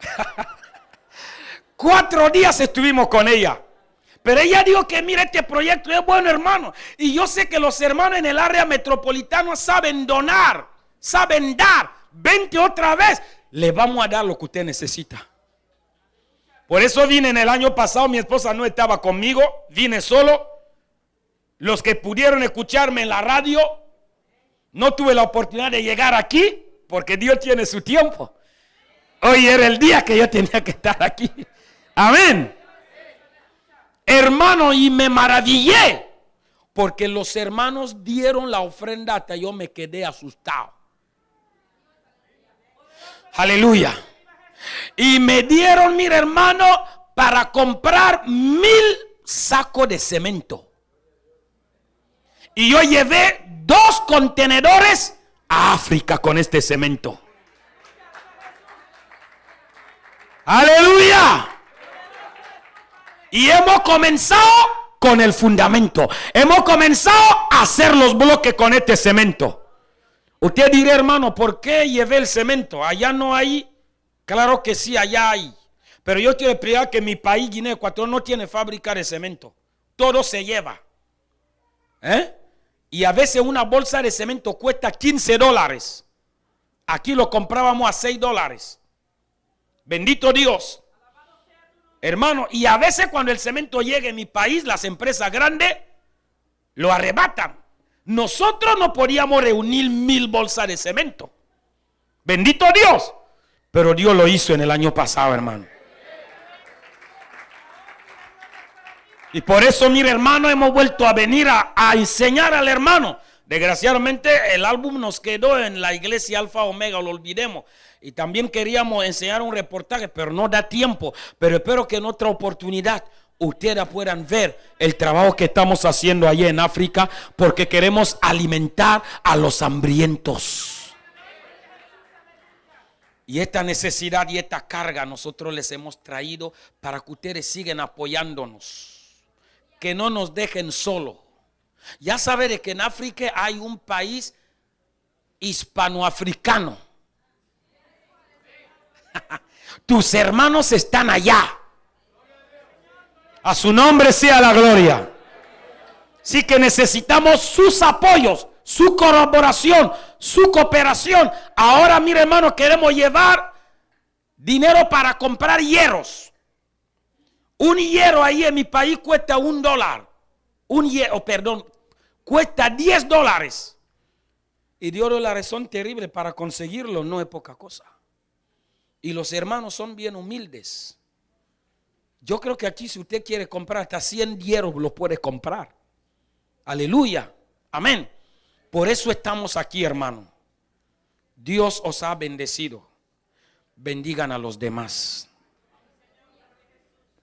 cuatro días estuvimos con ella. Pero ella dijo que mira este proyecto es bueno hermano. Y yo sé que los hermanos en el área metropolitana saben donar, saben dar vente otra vez, le vamos a dar lo que usted necesita. Por eso vine en el año pasado, mi esposa no estaba conmigo, vine solo. Los que pudieron escucharme en la radio, no tuve la oportunidad de llegar aquí, porque Dios tiene su tiempo. Hoy era el día que yo tenía que estar aquí. Amén. Hermano, y me maravillé, porque los hermanos dieron la ofrenda hasta yo me quedé asustado. Aleluya. Y me dieron, mira hermano, para comprar mil sacos de cemento. Y yo llevé dos contenedores a África con este cemento. Aleluya. Y hemos comenzado con el fundamento. Hemos comenzado a hacer los bloques con este cemento. Usted dirá, hermano, ¿por qué llevé el cemento? Allá no hay. Claro que sí, allá hay. Pero yo quiero explicar que mi país, Guinea Ecuatorial, no tiene fábrica de cemento. Todo se lleva. ¿Eh? Y a veces una bolsa de cemento cuesta 15 dólares. Aquí lo comprábamos a 6 dólares. Bendito Dios. Hermano, y a veces cuando el cemento llega en mi país, las empresas grandes lo arrebatan. Nosotros no podíamos reunir mil bolsas de cemento. Bendito Dios. Pero Dios lo hizo en el año pasado, hermano. Y por eso, mire, hermano, hemos vuelto a venir a, a, enseñar al hermano. Desgraciadamente, el álbum nos quedó en la iglesia Alfa Omega, lo olvidemos. Y también queríamos enseñar un reportaje, pero no da tiempo. Pero espero que en otra oportunidad ustedes puedan ver el trabajo que estamos haciendo allí en África, porque queremos alimentar a los hambrientos. Y esta necesidad y esta carga nosotros les hemos traído para que ustedes sigan apoyándonos que no nos dejen solo. Ya saben que en África hay un país hispanoafricano. Tus hermanos están allá. A su nombre sea la gloria. Sí que necesitamos sus apoyos, su colaboración, su cooperación. Ahora, mire hermano, queremos llevar dinero para comprar hierros. Un hierro ahí en mi país cuesta un dólar. Un hierro, perdón, cuesta 10 dólares. Y Dios la razón terrible para conseguirlo no es poca cosa. Y los hermanos son bien humildes. Yo creo que aquí si usted quiere comprar hasta 100 hierros, lo puede comprar. Aleluya. Amén. Por eso estamos aquí, hermano. Dios os ha bendecido. Bendigan a los demás.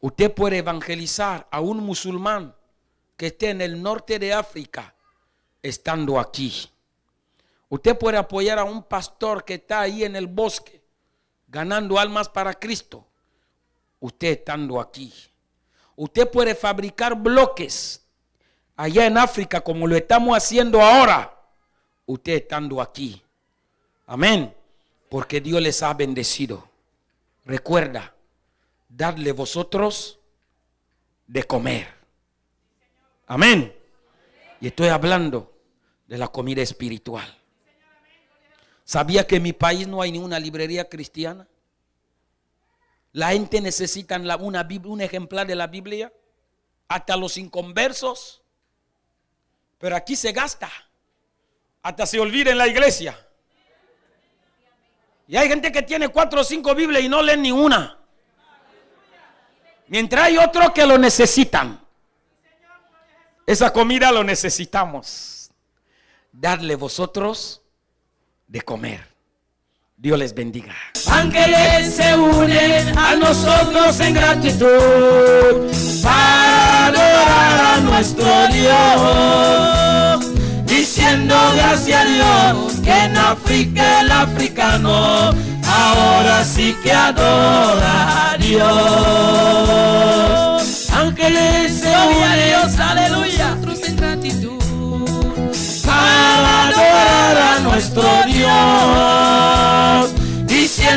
Usted puede evangelizar a un musulmán que esté en el norte de África estando aquí. Usted puede apoyar a un pastor que está ahí en el bosque ganando almas para Cristo. Usted estando aquí. Usted puede fabricar bloques allá en África como lo estamos haciendo ahora. Usted estando aquí. Amén. Porque Dios les ha bendecido. Recuerda, dadle vosotros de comer. Amén. Y estoy hablando de la comida espiritual. ¿Sabía que en mi país no hay ninguna librería cristiana? La gente necesita una, un ejemplar de la Biblia, hasta los inconversos. Pero aquí se gasta, hasta se olvida en la iglesia. Y hay gente que tiene cuatro o cinco Biblias y no leen ni una. Mientras hay otros que lo necesitan. Esa comida lo necesitamos. Darle vosotros de comer. Dios les bendiga. Ángeles se unen a nosotros en gratitud para adorar a nuestro Dios. Diciendo gracias a Dios que en África el africano ahora sí que adora a Dios. Ángeles se unen, aleluya, en gratitud para adorar a nuestro Dios,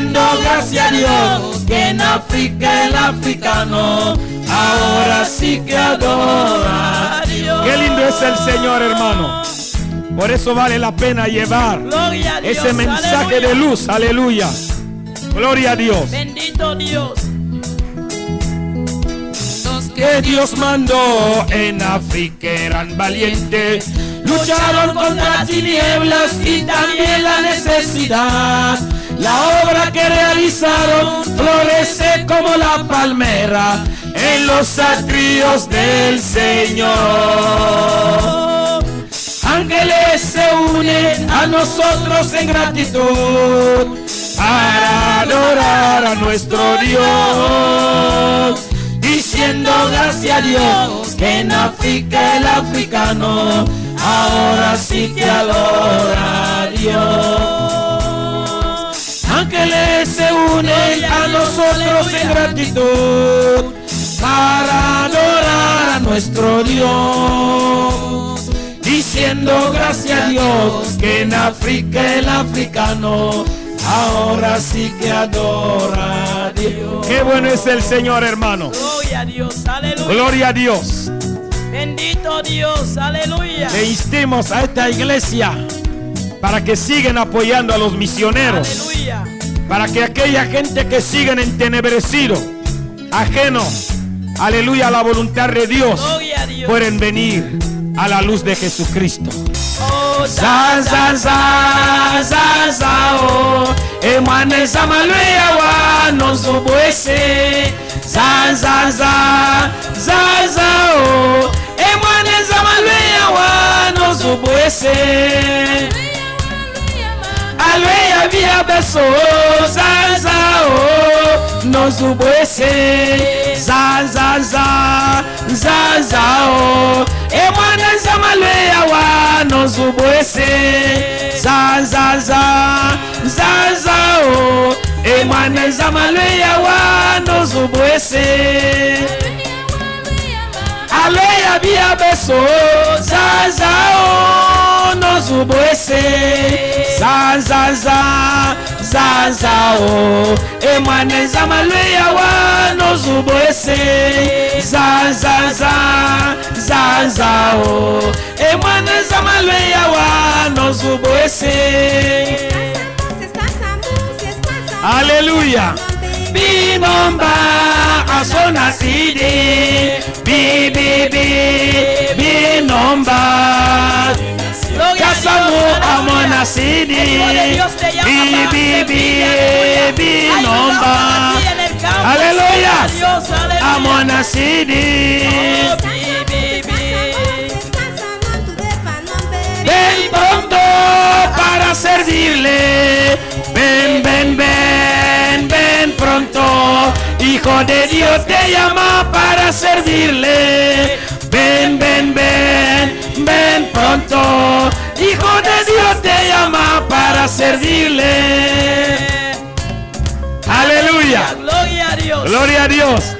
gracias a Dios que en África el africano ahora sí que adora a Dios. Qué lindo es el Señor, hermano. Por eso vale la pena llevar Dios, ese mensaje aleluya. de luz. Aleluya. Gloria a Dios. Bendito Dios. Que Dios mandó en África eran valientes. Lucharon contra las tinieblas y también la necesidad. La obra que realizaron florece como la palmera en los atrios del Señor. Ángeles se unen a nosotros en gratitud para adorar a nuestro Dios, diciendo gracias a Dios que en África el africano ahora sí que adora Dios. Ángeles se unen a nosotros en gratitud para adorar a nuestro Dios. Diciendo gracias a Dios que en África el africano ahora sí que adora a Dios. Qué bueno es el Señor, hermano. Gloria a Dios, aleluya. Gloria a Dios. Bendito Dios, aleluya. Le instemos a esta iglesia para que sigan apoyando a los misioneros. Aleluya. Para que aquella gente que siguen entenebrecido, ajeno, aleluya, a la voluntad de Dios, pueden venir a la luz de Jesucristo. Oh, Za za za za za o Emane zamalweya wa nozobwese Za za za za za o Emane zamalweya wa nozobwese Alweya via beso za za o nozobwese Za za za za za o Emane zamalweya wa nozobwese za za za za za o emwana zamalweya wa nozobwese aleya bia beso za za o nozobwese za za za za za o emwana zamalweya wa nozobwese za za za za za o emwana zamalweya wa nozobwese Aleluya. binomba asona sidi bi bi bi binomba kasamu amona sidi bi bi bi binomba aleluya. amona sidi ven pronto para servirle hijo de Dios te llama para servirle ven ven ven ven pronto hijo de Dios te llama para servirle Aleluya. Gloria a Dios. Gloria a Dios.